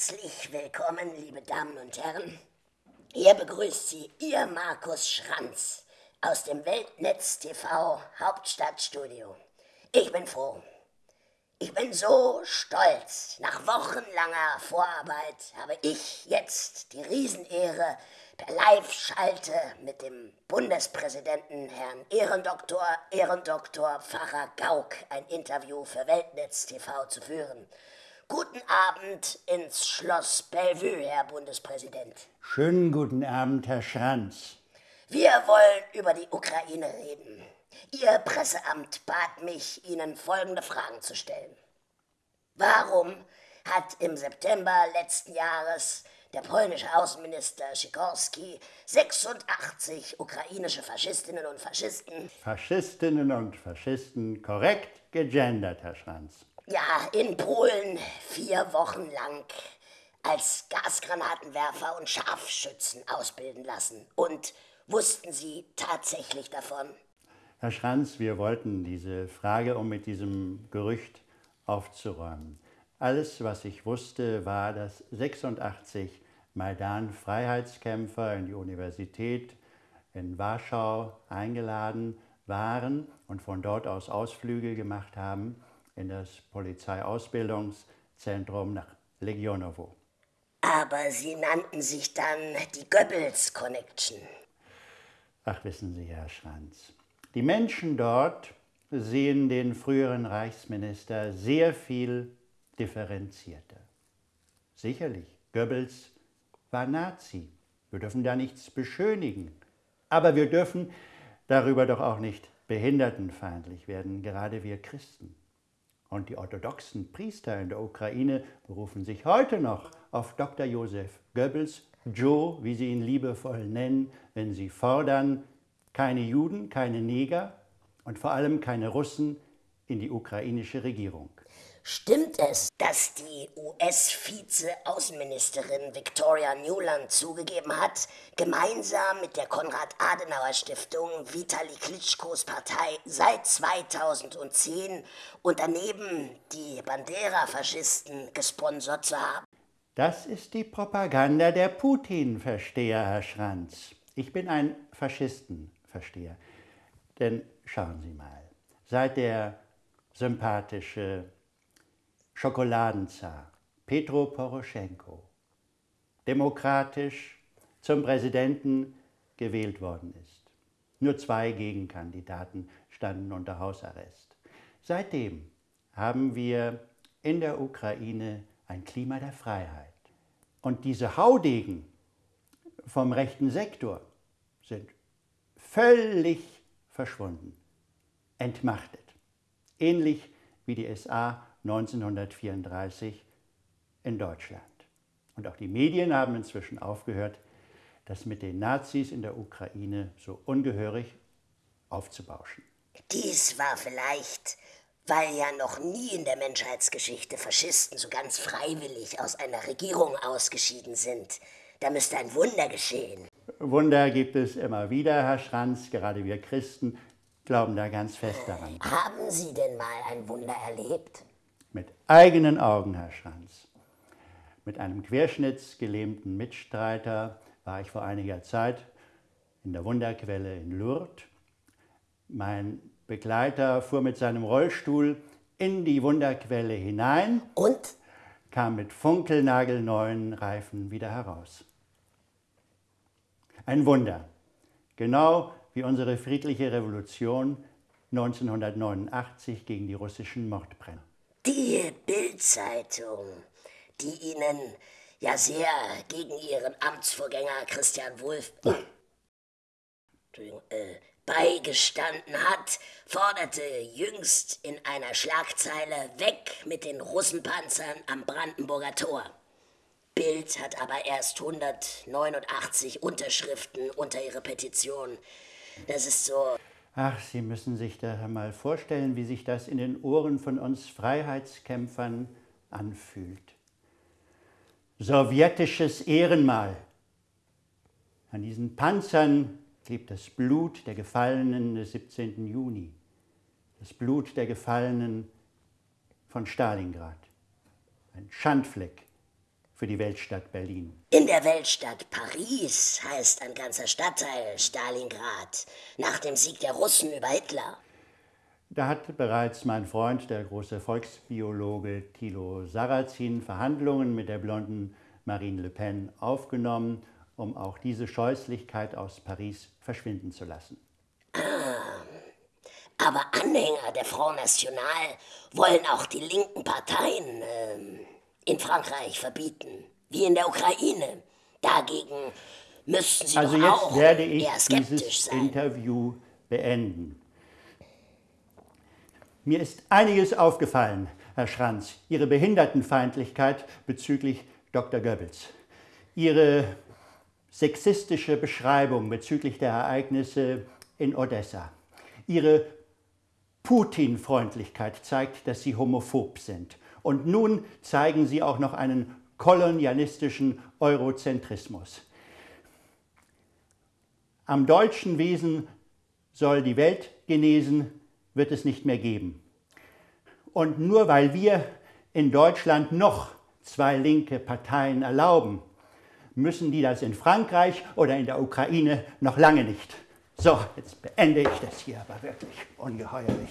Herzlich willkommen, liebe Damen und Herren. Hier begrüßt Sie Ihr Markus Schranz aus dem Weltnetz TV Hauptstadtstudio. Ich bin froh. Ich bin so stolz. Nach wochenlanger Vorarbeit habe ich jetzt die Riesenehre, per Live-Schalte mit dem Bundespräsidenten Herrn Ehrendoktor, Ehrendoktor Pfarrer Gauck ein Interview für Weltnetz TV zu führen. Guten Abend ins Schloss Bellevue, Herr Bundespräsident. Schönen guten Abend, Herr Schranz. Wir wollen über die Ukraine reden. Ihr Presseamt bat mich, Ihnen folgende Fragen zu stellen. Warum hat im September letzten Jahres der polnische Außenminister Sikorski 86 ukrainische Faschistinnen und Faschisten. Faschistinnen und Faschisten korrekt gegendert, Herr Schranz ja, in Polen vier Wochen lang als Gasgranatenwerfer und Scharfschützen ausbilden lassen. Und wussten Sie tatsächlich davon? Herr Schranz, wir wollten diese Frage, um mit diesem Gerücht aufzuräumen. Alles, was ich wusste, war, dass 86 Maidan-Freiheitskämpfer in die Universität in Warschau eingeladen waren und von dort aus Ausflüge gemacht haben in das Polizeiausbildungszentrum nach Legionowo. Aber Sie nannten sich dann die Goebbels Connection. Ach, wissen Sie, Herr Schranz, die Menschen dort sehen den früheren Reichsminister sehr viel differenzierter. Sicherlich, Goebbels war Nazi. Wir dürfen da nichts beschönigen. Aber wir dürfen darüber doch auch nicht behindertenfeindlich werden, gerade wir Christen. Und die orthodoxen Priester in der Ukraine berufen sich heute noch auf Dr. Josef Goebbels, Joe, wie sie ihn liebevoll nennen, wenn sie fordern, keine Juden, keine Neger und vor allem keine Russen in die ukrainische Regierung. Stimmt es, dass die US-Vize-Außenministerin Victoria Newland zugegeben hat, gemeinsam mit der Konrad-Adenauer-Stiftung Vitali Klitschkos Partei seit 2010 und daneben die Bandera-Faschisten gesponsert zu haben? Das ist die Propaganda der Putin-Versteher, Herr Schranz. Ich bin ein Faschistenversteher. Denn schauen Sie mal, seit der sympathische Schokoladenzar Petro Poroschenko demokratisch zum Präsidenten gewählt worden ist. Nur zwei Gegenkandidaten standen unter Hausarrest. Seitdem haben wir in der Ukraine ein Klima der Freiheit. Und diese Haudegen vom rechten Sektor sind völlig verschwunden, entmachtet. Ähnlich wie die SA 1934 in Deutschland. Und auch die Medien haben inzwischen aufgehört, das mit den Nazis in der Ukraine so ungehörig aufzubauschen. Dies war vielleicht, weil ja noch nie in der Menschheitsgeschichte Faschisten so ganz freiwillig aus einer Regierung ausgeschieden sind. Da müsste ein Wunder geschehen. Wunder gibt es immer wieder, Herr Schranz. Gerade wir Christen glauben da ganz fest daran. Haben Sie denn mal ein Wunder erlebt? Mit eigenen Augen, Herr Schranz. Mit einem querschnittsgelähmten Mitstreiter war ich vor einiger Zeit in der Wunderquelle in Lourdes. Mein Begleiter fuhr mit seinem Rollstuhl in die Wunderquelle hinein und kam mit funkelnagelneuen Reifen wieder heraus. Ein Wunder, genau wie unsere friedliche Revolution 1989 gegen die russischen Mordbrenner. Die Bildzeitung, die Ihnen ja sehr gegen Ihren Amtsvorgänger Christian Wulff äh, beigestanden hat, forderte jüngst in einer Schlagzeile weg mit den Russenpanzern am Brandenburger Tor. Bild hat aber erst 189 Unterschriften unter ihre Petition. Das ist so Ach, Sie müssen sich da mal vorstellen, wie sich das in den Ohren von uns Freiheitskämpfern anfühlt. Sowjetisches Ehrenmal. An diesen Panzern klebt das Blut der Gefallenen des 17. Juni, das Blut der Gefallenen von Stalingrad. Ein Schandfleck für die Weltstadt Berlin. In der Weltstadt Paris heißt ein ganzer Stadtteil Stalingrad nach dem Sieg der Russen über Hitler. Da hat bereits mein Freund, der große Volksbiologe Thilo Sarrazin, Verhandlungen mit der blonden Marine Le Pen aufgenommen, um auch diese Scheußlichkeit aus Paris verschwinden zu lassen. Aber Anhänger der Front National wollen auch die linken Parteien äh, in Frankreich verbieten, wie in der Ukraine. Dagegen müssten sie also doch jetzt auch werde ich eher skeptisch dieses sein. Interview beenden. Mir ist einiges aufgefallen, Herr Schranz. Ihre Behindertenfeindlichkeit bezüglich Dr. Goebbels. Ihre sexistische Beschreibung bezüglich der Ereignisse in Odessa. Ihre Putin-Freundlichkeit zeigt, dass Sie homophob sind. Und nun zeigen Sie auch noch einen kolonialistischen Eurozentrismus. Am deutschen Wesen soll die Welt genesen, wird es nicht mehr geben. Und nur weil wir in Deutschland noch zwei linke Parteien erlauben, müssen die das in Frankreich oder in der Ukraine noch lange nicht. So, jetzt beende ich das hier aber wirklich ungeheuerlich.